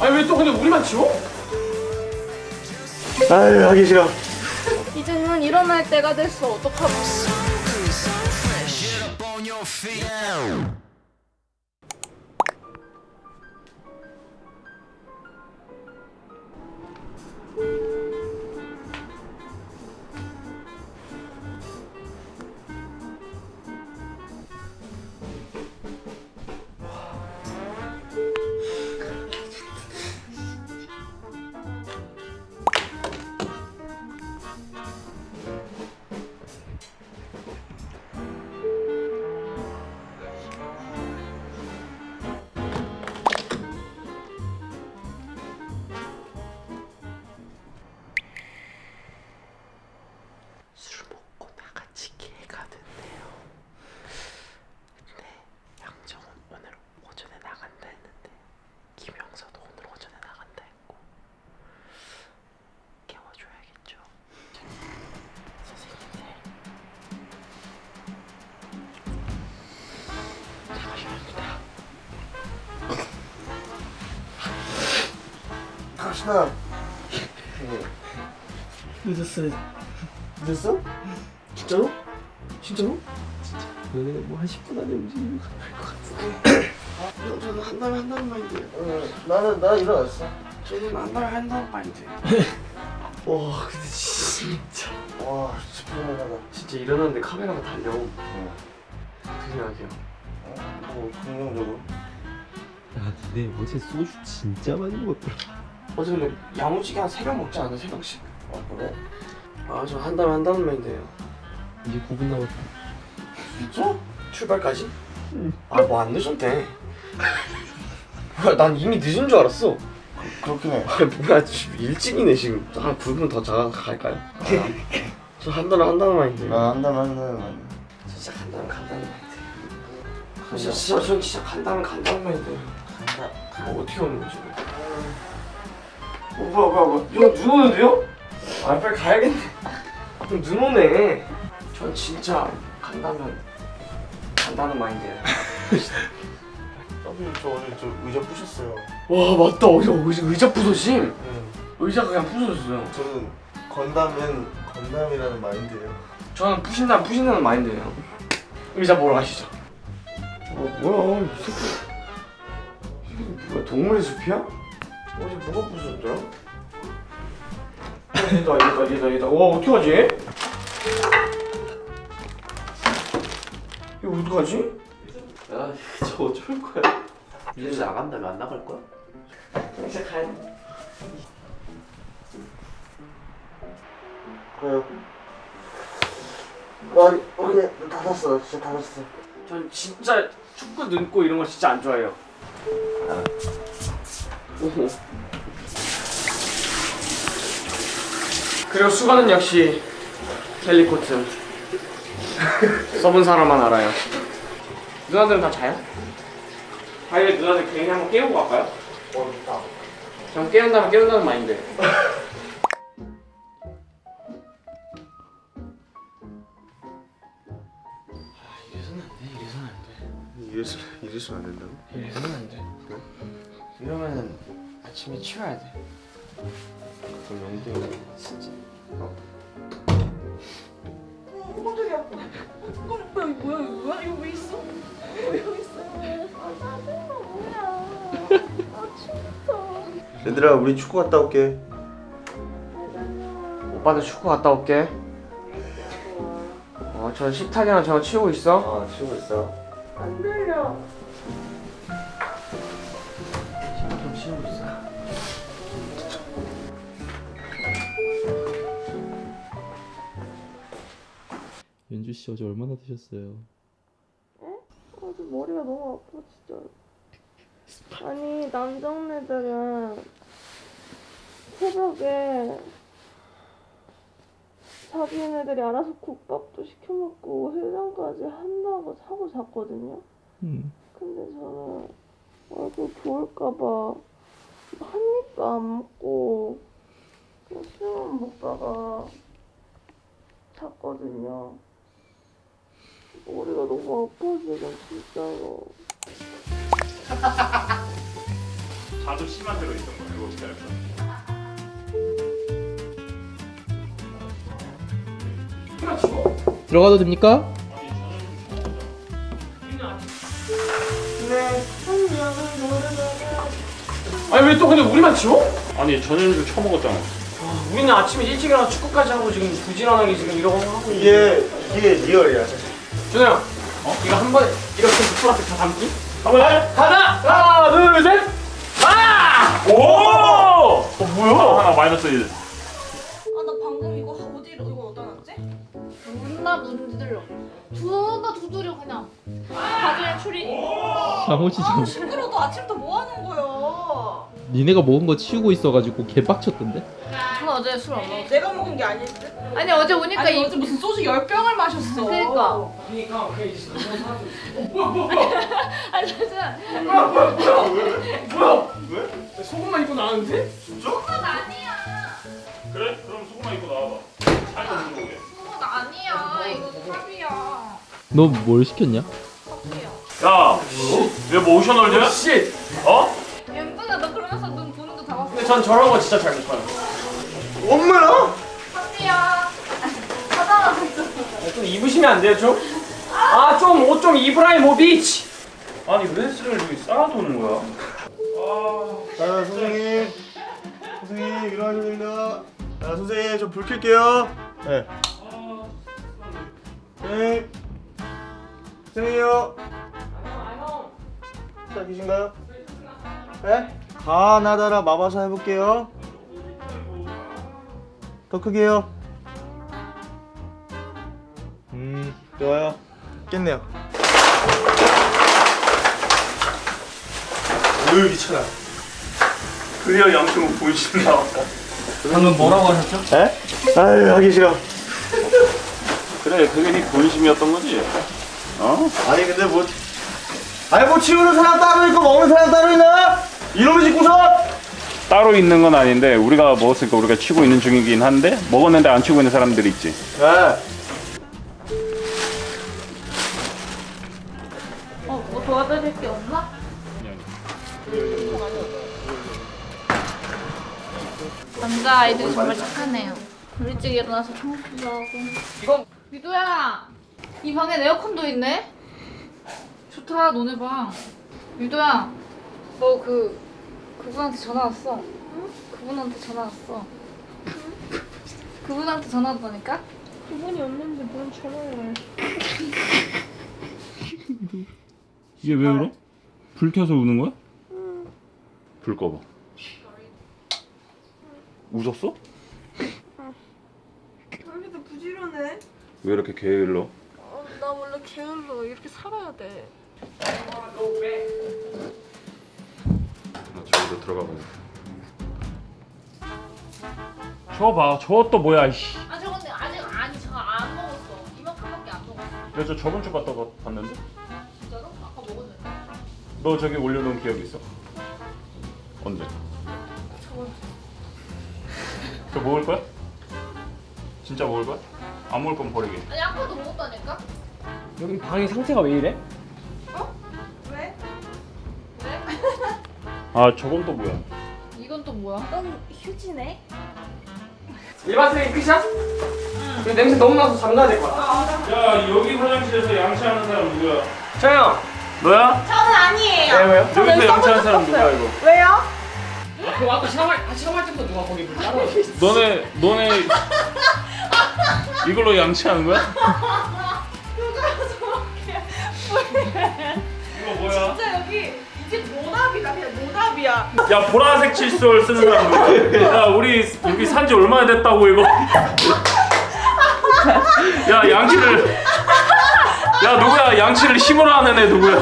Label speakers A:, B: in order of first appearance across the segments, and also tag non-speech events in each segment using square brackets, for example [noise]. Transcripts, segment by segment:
A: 아니 왜 또 근데 우리만 치워?
B: 아유 하기 싫어
C: 이제는 일어날 때가 됐어. 어떡하고.
D: 갑시다.
B: 늦었어요
D: 늦었어? 진짜로? 진짜로?
B: 너네 뭐한 10분 안에 움직이는
D: 거형 저는 한 달에 한다는 마인드예요. 어, 나는 나 일어났어. 저는 한 달에 한다는 마인드.
B: 와 근데 진짜
D: 와 진짜 피곤하다.
B: 진짜 일어났는데 카메라가 달려 어떻게 생각해요?
D: 뭐 긍정적으로.
E: 야, 니네 어제 소주 진짜 많이 먹었더라.
B: 어제 근데 야무지게 한 3병 먹지 않아? 3병씩
D: 아 그래?
B: 아저 한 달에 한다는 마인드예요
E: 이제 9분 남았다.
D: 진짜?
B: 출발까지? 아뭐 안 늦었대 뭐야 난 이미 늦은 줄 알았어
D: 그렇긴 해.
B: 아 뭐야 지금 일찍이네 지금 한 9분 더 자가 갈까요? 저 한 달에 한다는 마인드
D: 나 한다면 한다는.
B: 진짜 간다면 간다는 마인드 진짜 진짜 전 진짜 간다면 간다는
D: 간다.
B: 뭐 어떻게 오는 거지? 어 뭐야 뭐야 뭐야 형 눈 오는데요? 아 빨리 가야겠네 형 눈 오네 전 진짜 간다면 간다는 마인드예요
D: 선생님 저 어제 저 의자 부셨어요.
B: 와 맞다 의자 의자, 의자 부서짐
D: 응.
B: 의자가 그냥 부서졌어요
D: 저는 건담은 건담이라는 마인드예요.
B: 저는 부신다 부신다는 마인드예요 의자 보러 가시죠 어 뭐야 이 새끼 이 새끼 뭐야 동물의 숲이야? 어제 뭐가 부서졌더라? 어, 얘다 얘다 얘다 얘다 와 어떡하지? 이거 어떡하지?
E: 야, [laughs] 저 어쩔 거야? 이제 나간다며 안 나갈 거야?
B: 이제 가야 돼
D: 그래요. 아 오케이 다 샀어. 진짜 다 샀어.
B: 전 진짜 축구 눈고 이런 거 진짜 안 좋아해요. 오호. 그리고 수건은 역시 켈리 코트. 써본 사람만 알아요. 누나들은 다 자요? 아예 누나들 개인이 한번 깨우고 갈까요?
D: 어 다.
B: 전 깨운다면 깨운다는 마인드. 이래서는 안 돼. 이래서는 안 돼.
D: 이래서 이래서는 안 된다고?
B: 이래서는 안 돼. 이러면은 아침에 치워야 돼. 그럼 영등이 진짜. 어.
C: 어, 깜짝이야. 어, 뭐야, 이거 뭐야, 이거 뭐야? 이거 왜 있어? 왜 여기 있어? 아, 짜증나, 뭐야. 아, 진짜.
D: 얘들아 우리 축구 갔다 올게.
B: 오빠도 축구 갔다 올게. 어, 저 식탁이랑 저거 치우고 있어.
D: 어 치우고 있어.
C: 안 들려.
B: 좀 치우고 있어.
E: 연주 씨 어제 얼마나 드셨어요?
C: 아주 머리가 너무 아파, 진짜. 아니, 남정네들은 새벽에 자기네들이 알아서 국밥도 시켜 먹고 해장까지 한다고 사고 잤거든요.
E: 음.
C: 근데 저는 얼굴 부을까봐 한 입도 안 먹고 그냥 술만 먹다가 잤거든요. 머리가 너무 아파 지금 진짜로. [laughs]
F: 자도 심한 대로 있던 거야. 이거 어떻게 할까?
G: 들어가도 됩니까?
A: 아니 왜 또 근데 우리만 치워?
F: 아니 전현주 처먹었잖아.
A: 우리는 아침에 일찍 일어나 축구까지 하고 지금 부지런하게 지금 이러고 하고
D: 이게 이게 리얼이야.
A: 준호 형 어? 이거 한 번에 이렇게 앞에 다 담기? 한번 해? 가자! 하나 둘셋 아!
F: 오! 어, 뭐야? 하나 마이너스 1.
H: 문나 문들러 두가 두드려 그냥 바지에 추리
G: 장호시장
I: 아 시끄러 너 아침부터 뭐 하는 거야?
G: 니네가 먹은 거 치우고 있어가지고 개빡쳤던데?
H: 저 어제 술 안 먹었어
I: 내가 먹은 게 아닐 듯?
H: 아니 어제 오니까
I: 아니
H: 이
I: 어제 무슨 소주 열 병을 마셨어.
A: 뭐야 뭐야 [laughs]
H: 아니 진짜
A: 뭐야 뭐야 뭐야 뭐야 왜? 속옷만 입고 나왔는데?
H: 그건 아니야
F: 그래? 그럼 소금만 입고 나와봐.
G: 너 뭘 시켰냐?
H: 야,
F: 오셔널드야?
A: 씨
F: 어?
H: 연근아 너 그러면서 눈 보는 거 다 봤어
A: 근데 전 저런 거 진짜 잘 못 봐요
D: 엄마야?
H: 탑이야 하다가
A: 좀 입으시면 안 돼요 좀? 아 좀 옷 좀 입으라 이 모 비치
F: 아니 왜 쓰레를 여기 쌓아두는 거야?
D: 자 선생님 선생님 일어나셔야 됩니다. 자 선생님 저불 켤게요. 네. 네. 선생님요. 자 계신가요? 네? 가나다라 마바사 해볼게요. 더 크게요. 음 좋아요. 깼네요. 어휴 귀찮아.
F: 드디어 양심은 보이신 나왔다.
A: 방금 뭐라고 하셨죠?
D: 에? 아유 하기 싫어.
F: 그래, 그게 네 본심이었던 거지? 어?
D: 아니 근데 뭐 아니 뭐 치우는 사람 따로 있고 먹는 사람 따로 있나? 이놈의 집구석!
F: 따로 있는 건 아닌데 우리가 먹었으니까 우리가 치고 있는 중이긴 한데 먹었는데 안 치고 있는 사람들이 있지.
D: 네.
H: 어 뭐 도와드릴 게 없나? 남자 아이들이 정말 착하네요 일찍 일어나서 청소도 하고
A: 이건
H: 유도야 이 방에 에어컨도 있네 좋다 너네 방 유도야 너 그 그분한테 전화 왔어 응? 그분한테 전화 왔어 그분한테 전화 왔다니까?
I: 그분이 없는데 뭔 전화를?
F: 이게 왜 울어? 불 켜서 우는 거야? 불 꺼봐. 웃었어?
I: 여기도 부지런해.
F: 왜 이렇게 게을러?
I: 게을러 이렇게 살아야 돼.
F: 나 저기로 들어가 봐야겠다. 저거 봐. 또 뭐야, 이씨.
H: 아 저건 아직 아니 저거 안 먹었어 이만큼밖에 안 먹었어
F: 내가 저 저번 주 갔다가 봤는데?
H: 진짜로? 아까 먹었는데
F: 너 저기 올려놓은 기억 있어? 언제? 저 먹을 거야? 진짜 먹을 거야? 안 먹을 건 버리게.
H: 아니 아까도 먹었다니까?
A: 여기 방이 상태가 왜 이래?
I: 왜?
H: 왜? [laughs]
F: 아 저건 또 뭐야?
H: 이건 또 뭐야?
I: 넌 휴지네.
A: 일반 쓰레기 끝이야? 응 냄새 너무 나서 잠가야 될것 같아
F: 야 여기 화장실에서 양치하는 사람 누구야?
A: 저요
F: 너야?
I: 저는 아니에요.
A: 네 왜요?
F: 여기서 양치하는 사람 누구야 이거?
I: 왜요?
A: 아, 그거 아까 시험할, 아, 때부터 누가 거기 물 따라
F: 너네 너네 [laughs] 이걸로 양치하는 거야? 이거 뭐야?
I: 진짜 여기 이게 모답이다 그냥 모답이야.
F: 야 보라색 칫솔 쓰는 사람? 야 우리 여기 산지 얼마나 됐다고 이거? 야 양치를 야 누구야 양치를 힘으로 하는 애 누구야?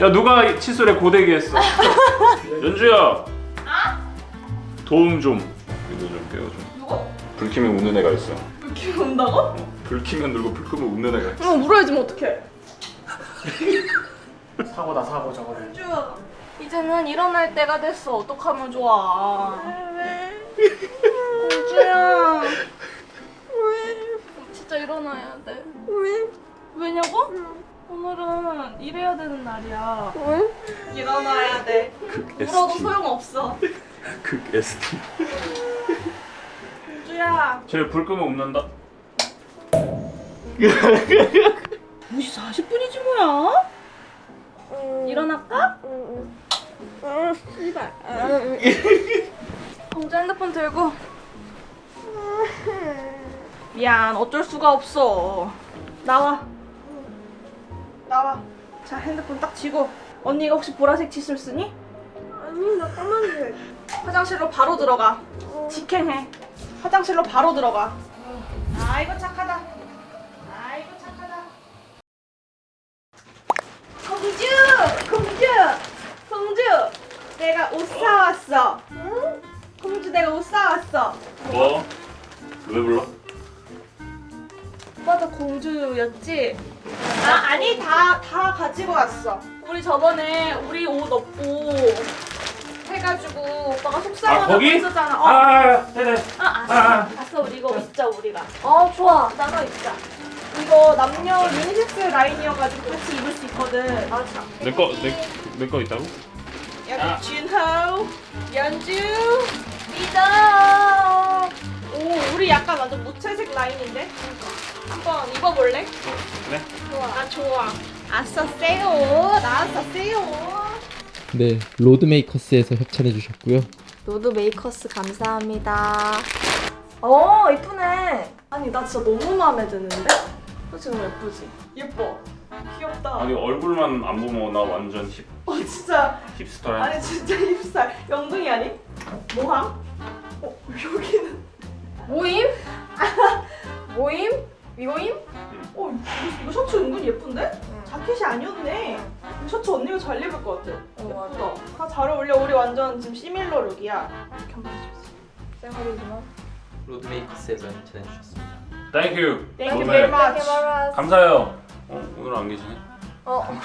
F: 야 누가 칫솔에 고데기 했어? 연주야 도움 좀 이거 좀 깨워줘
I: 누구?
F: 불 켜면 웃는 애가 있어
I: 기분 온다고?
F: 불 켜면 놀고 불 끄면 웃는 애가 있어
I: 응 울어야지면 어떡해. [laughs]
A: 사고다 사고 저거는
I: 이제는 일어날 때가 됐어. 어떡하면 좋아. 왜? 우주야. 왜? 진짜 일어나야 돼. 왜? 왜냐고? 오늘은 일해야 되는 날이야. 응? 일어나야 돼. 울어도 소용없어.
F: 극 ST.
I: 우주야.
F: 쟤불 끄면 웃는다. [laughs]
I: 2시 40분이지 뭐야? 일어날까? 응. 씨발. 공주 핸드폰 들고. 미안, 어쩔 수가 없어. 나와. 나와. 자, 핸드폰 딱 쥐고. 언니가 혹시 보라색 칫솔 쓰니? 아니, 나 까만색. 화장실로 바로 들어가. 직행해. 화장실로 바로 들어가. 아이고 착하 내가 옷 사왔어. 응? 공주 내가 옷 사왔어.
F: 뭐? 왜 불러?
I: 오빠도 공주였지? 아 아니 다 다 가지고 왔어. 우리 저번에 우리 옷 없고 해가지고 오빠가
F: 아
I: 속상하다고
F: 거기?
I: 했었잖아. 어.
F: 아 네네.
I: 아, 알았어.
F: 아.
I: 알았어. 우리 이거 입자, 우리가. 어, 좋아. 나가 입자. 이거 남녀 유니섹스 라인이어가지고 같이 입을 수 있거든. 맞아.
F: 내거내내 거 있다고?
I: 여기 준호, 연주, 리더. 오, 우리 약간 완전 무채색 라인인데? 한번 입어볼래?
F: 네.
I: 좋아. 아, 좋아. 아싸, 세요. 나왔어, 세요.
G: 네, 로드메이커스에서 협찬해 주셨고요.
I: 로드 메이커스 감사합니다. 어 이쁘네. 아니 나 진짜 너무 마음에 드는데? 솔직히 너무 예쁘지? 예뻐. 귀엽다.
F: 아니 얼굴만 안 보면 나 완전 힙
I: 어 진짜
F: 힙스터야.
I: 아니 진짜 힙살. 영둥이 아니? 모함? 어 여기는 모임? [laughs] 모임? 위모임? 어 이거, 셔츠 은근 예쁜데? 자켓이 아니었네. 이 셔츠 언니가 잘 입을 것 같아. 예쁘다. 다잘 어울려. 우리 완전 지금 시밀러 룩이야. 쌩얼이구나.
E: 로드메이커스에서 협찬해 주셨습니다.
F: Thank you.
I: Thank you very much.
F: 감사해요. 어 오늘 안 계시네?
I: 어. [laughs]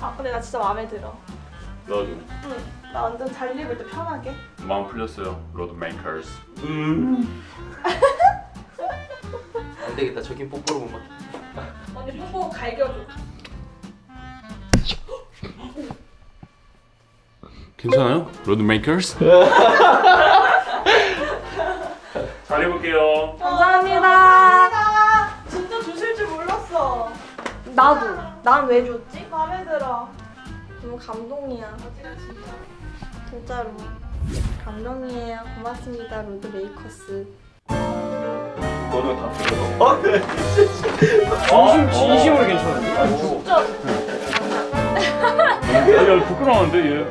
I: 아 근데 나 진짜 마음에 들어.
F: 너도
I: 응. 나 완전 잘 입을 때 편하게.
F: 마음 풀렸어요. 로드 메이커스. 음. [laughs]
E: 안 되겠다. 저긴 뽀뽀로 못 맞.
I: 언니 뽀뽀 갈겨줘.
F: 괜찮아요? 로드 메이커스? 잘 입을게요.
I: 감사합니다. 나도. 난 왜 줬지? 마음에 들어. 너무 감동이야. 진짜로. 감동이에요. 고맙습니다, 로드 메이커스.
F: 너는 다 풀려.
A: 어 그래. [laughs] 진심 진심으로 괜찮은데?
I: 진짜.
F: 야 부끄러운데 얘.